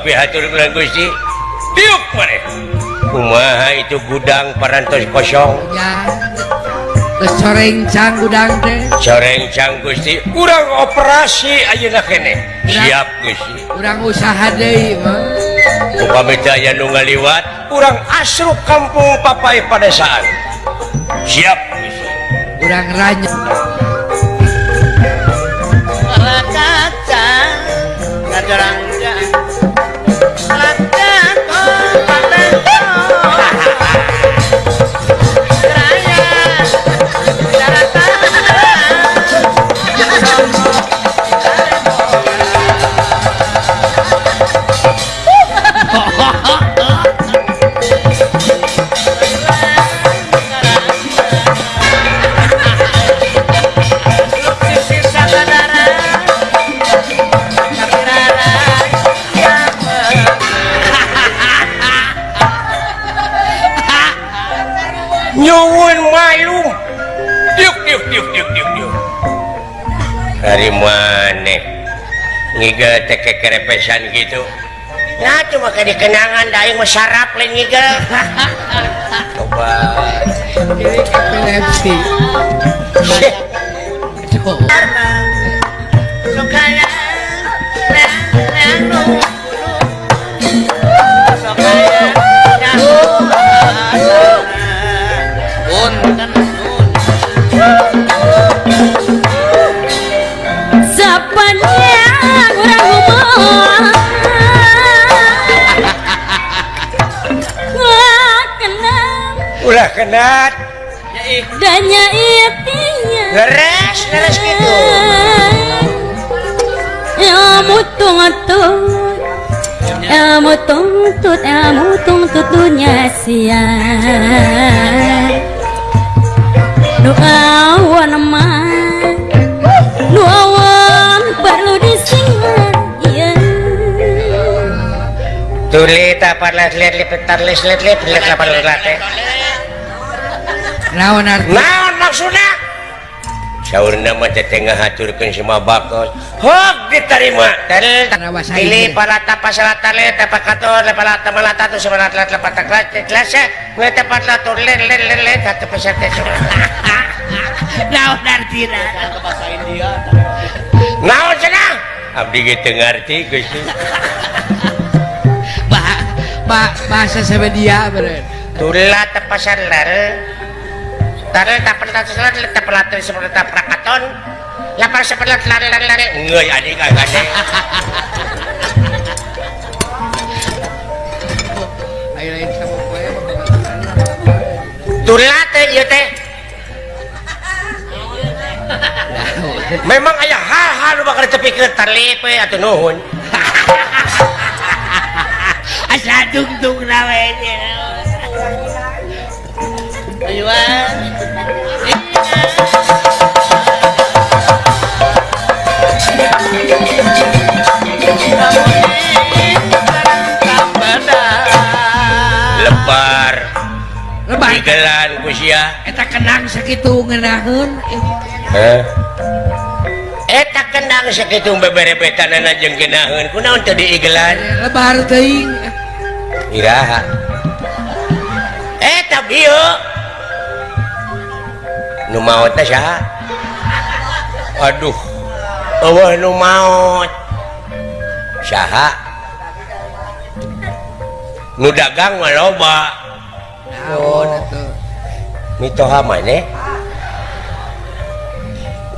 pihatur haturlan Gusti tiup maneh kumaha itu gudang parantos kosong? Ya. Soreng cang gudang teh. Soreng cang Gusti kurang operasi ayeuna kene. Siap Gusti kurang usaha deui mah. Upami teh nu ngaliwat kurang asruk kampung papai padesaan. Siap Gusti kurang ranya Rakaca hari maneh ngiga teke kerepesan gitu. Nah cuma ke dikenangan daing sarap lain ngiga. Coba. Epilepsi ulah kenat dan nyai tinya leres leres gitu Ya mutung ilmu ya mutung tungtut dunia sia doa wan ma doa wan perlu disingat iya tulit apa lihat lihat lihat lihat lihat lihat lihat lihat lihat naon naon maksudnya? Saur nama tetengah haturkan semua bakos hok diterima pilih para tapa selatan le tapa kator le para tapa lata tu sebelah telat lepat kelas kelas le tepat latur le le le le satu peserta sebelah. Naon artinya. Naon cenah abdi gitu ngerti gusti pak pak bahasa sebedia beren tulah tepasan selatan Prakaton lapar sebelah lari lari lari ngeuy adik adik ayo lain sama poe turlate ieu teh memang aya hal-hal nu bakal tepikeun tarlip we atuh nuhun asa dung-dung rawe lebar lebarlan eta kenang segitu ngenahun eh? Eta kenang segitu beberebetan anak jeng genahun. Kuna untuk diigelan? Lebar teing iraha. Eta bieu nu maot teh saha aduh eueuh nu maot saha? Nu dagang mah loba. Naon oh. atuh? Mitoha mane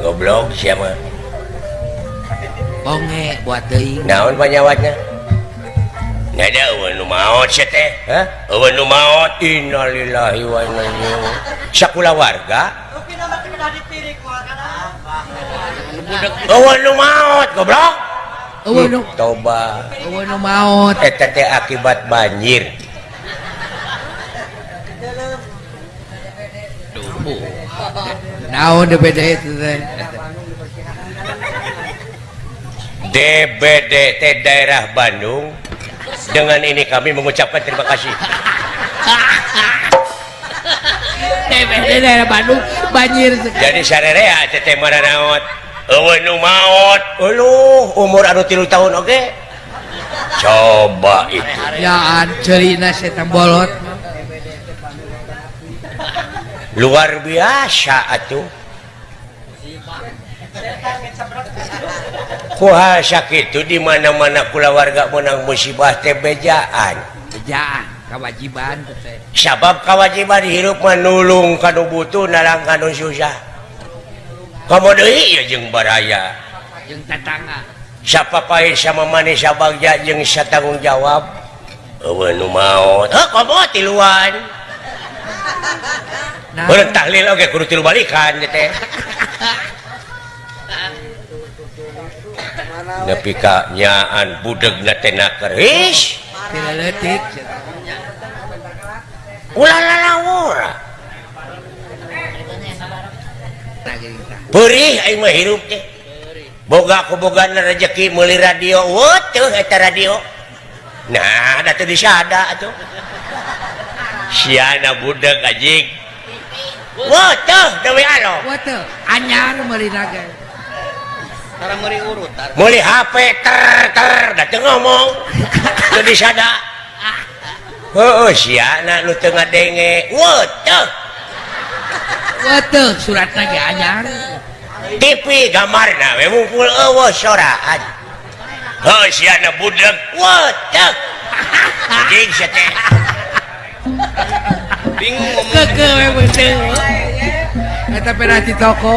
goblok sia mah. Bonge buat teuing. naon panyawatna nyada eueuh nu maot sia teh. Hah? Eueuh nu maot. Innalillahi wa inna ilaihi sakula warga? Eueuh nu maot goblok. Eueuh nu toba. Eueuh nu maot. eta teh akibat banjir. Naon DPD itu teh? DBD teh daerah Bandung. Dengan ini kami mengucapkan terima kasih. DPD daerah Bandung banjir. jadi sarerea teh teh maranaot maut Uluh, oh, umur aduh tilu tahun oke? Okay? coba bolot. Luar biasa atuh. Puasa itu dimana-mana pula warga menang musibah tebejaan kewajiban sabab kewajiban hirup menulung kanu butuh nalang kanu susah. kamu baraya. Siapa pahit sama manis Bagja jeng bisa tanggung jawab? Mau tiluan. Tahlil oke kudu tilu balikan teh nepi ka nyaan budeg na nakeris na keris ulah perih aing mah hirup teh boga kubogan rezeki meuli radio wutuh eta radio nah da teu disada atuh siana budak anjing wutuh deui alo wutuh anyar meuli naga Tara meuli urut. Meuli HP ter ter da teu ngomong. Teu disada. Heueuh siana nu teu ngadenge. weuh Waduh, surat lagi anyar TV gambar na we mumpul eh, eueuh soraan heuh siana budeg. Budak watak anjing sia teh. Bingung. Ngomong ke we budak eta pernah di toko.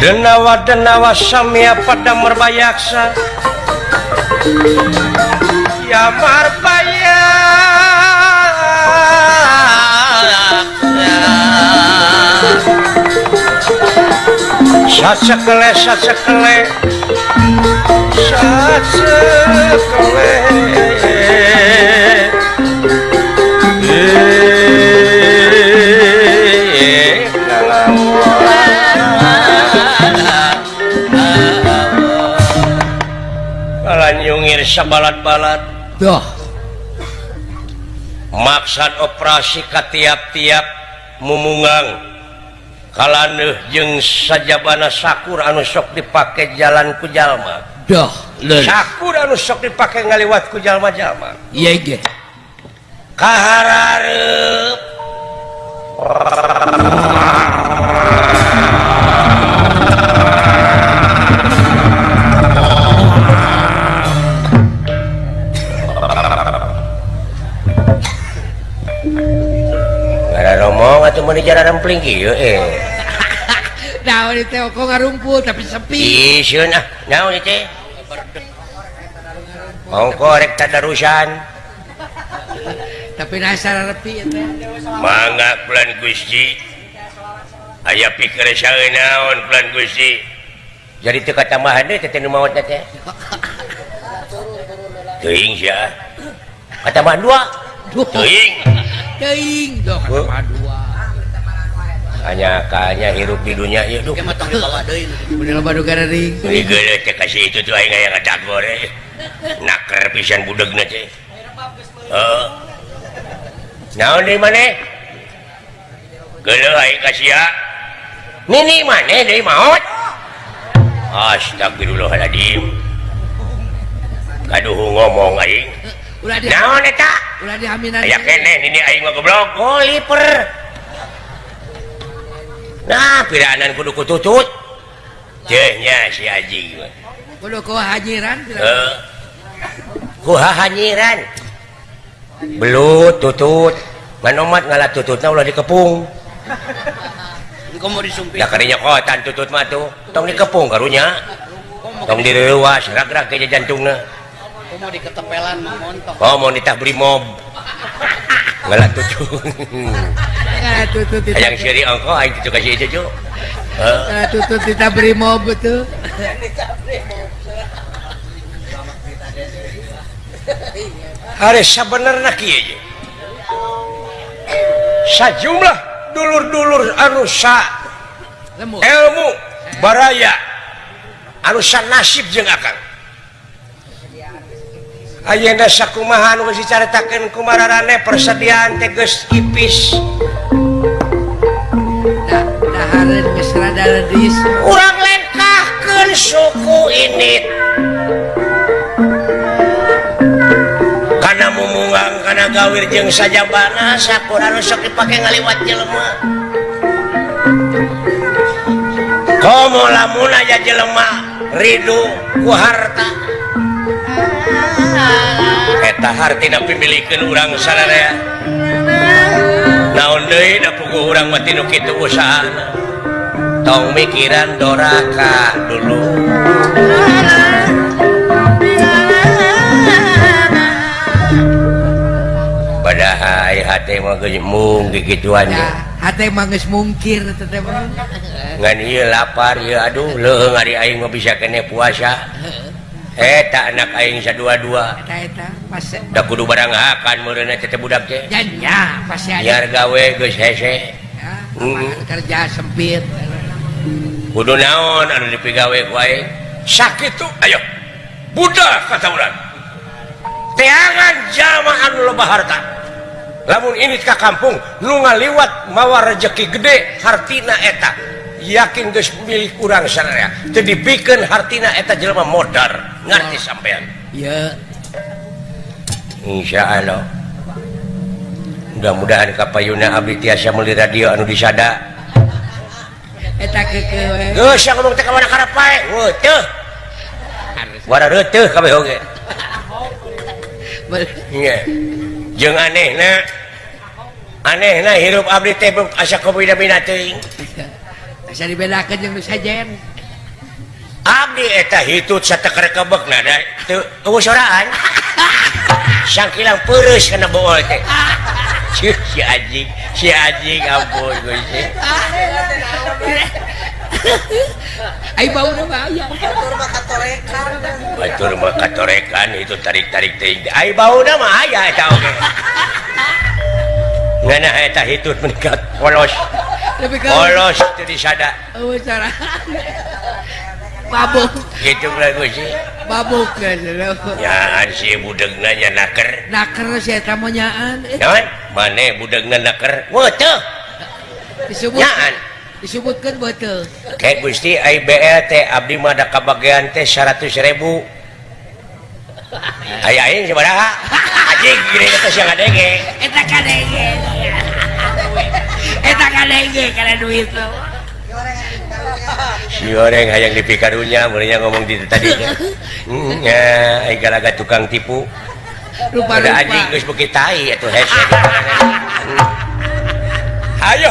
Denawa denawa samia pada merbayaksa? jamar payah sasekele sasekele. Sasekele. Kalanyungir sabalat-balat Duh. maksad operasi Ka tiap-tiap mumungang. Kalaueh jeng sajabana Sakur anu sok dipakai jalan ku jalma. Kujallma Sakur anu sok dipakai ngaliwat kujallma-jallma cuma mau jalan rempling gitu eh. Nah ini teh kok ngarumpul tapi sepi. Iya nah nah ini teh? Ongko rek tadarusan. Tapi nasar repi ya teh. Mangga plan gusti. Aya pikir saya naon pelan gusti. Jadi teu katambahan deui teh nu maot teh teuing sia. Katambahan dua. Teuing. Teuing dong katambahan dua. hanya kayaknya hirup di dunia ieu duh bener baru gara di ini geuleuh teh kasih itu tuh aing aya ada gore naker pisan budegna teh. Eh naon deui maneh? Geuleuh aing kasih ya. Nini maneh deui maot astagfirullahaladzim. Kaduh ngomong aing. Ulah naon eta? Ulah diaminan aya kene nini aing mah goblok. Oh liper. nah piranan kudu tutut jenya si haji. Kudu kuhajiran uh, eh, kuha hanyiran belut tutut. Manomat ngalah tututnya ulah dikepung. Engkau mau disumpit. Ya karinya kotan tutut matu, tong dikepung karunya. Tong direwas gerak-gerak aja jantungnya kau mau diketepelan mau montok. Oh, mau nitah beli mob. Ngalah tutut. kita beri mau betul bener sajumlah dulur-dulur anusa ilmu baraya anusan nasib je akan Ayenda sakumahan dicaritakan kumarane persediaan teges tipis. kurang lengkahkan suku ini. Karena memungang karena gawir jeng saja bana sakura rusok dipakai ngaliwat jelema. Komo lamun aja jelema Ridu ku harta. Eta hartina pimilikeun urang sadaya naon deui da puguh urang mati tinu kitu usaha tong mikiran doraka dulu. Padahal hati mah mung gituan ya hati geus mungkir ngan iya lapar ieu aduh leung ari aing mah bisa kene puasa. Eh tak anak aing sadua-dua. Eta eta pas da kudu barang akan meureuna teh budak teh jan ya pasti ada. Biar gawe geus hese. Ya, hmm. kerja sempit. kudu naon anu dipigawe wae sakit tuh ayo. Budak kata orang. Teangan jamaan loba harta. Lamun ini ka kampung nu ngaliwat mawa rezeki gede hartina eta. Yakin geus milik urang sanaya teu dipikeun hartina eta jelema modar. Ngarti sampean? Ya. Insyaallah. Mudah-mudahan kapayuna abdi tiasa meuli radio anu disada. jeung aneh anehna hirup abdi teh asa beda-beda teuing. Asa dibedakeun jeung nu sajen abdi eta hitut sateker kebek da teu soraan sangkilang peureus kana bool teh. Si anjing si anjing ampun Gusti. Ayo bau udah bayar. Batur mah katorekan. Batur mah katorekan itu tarik-tarik tinggi. Ayo bau udah mah Tahu eta Nana Ngana eta hitut meningkat polos. Polos jadi sada. Oh cara. Babuk. Gitu lagu sih. Babok kan. Ya, ya si budegna nanya naker. Naker si eta mah nyaan. Nyaan? Mane nanya naker. Weuh teu. Disebut. Nyaan. disebutkeun betul kayak Gusti IBLT Abdi mah Mada kebagian teh 100 ribu. Ayah ini sebenarnya aja gini kata siang kadenge eta kadenge eta kadenge kana duit lo si orang hayang dipikarunya mulanya ngomong di tadi. Mm, ya gara-gara tukang tipu. Rupa-rupa. Ada anjing geus beuki tai atau hashtag ayo.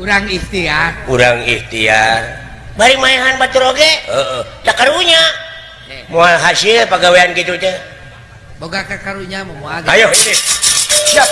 kurang ikhtiar. Kurang ikhtiar. Bari maehan batur oge. Heeh. Da karunya. Moal hasil pagawean gitu teh. Boga kakarunya mau ayo ini. Siap.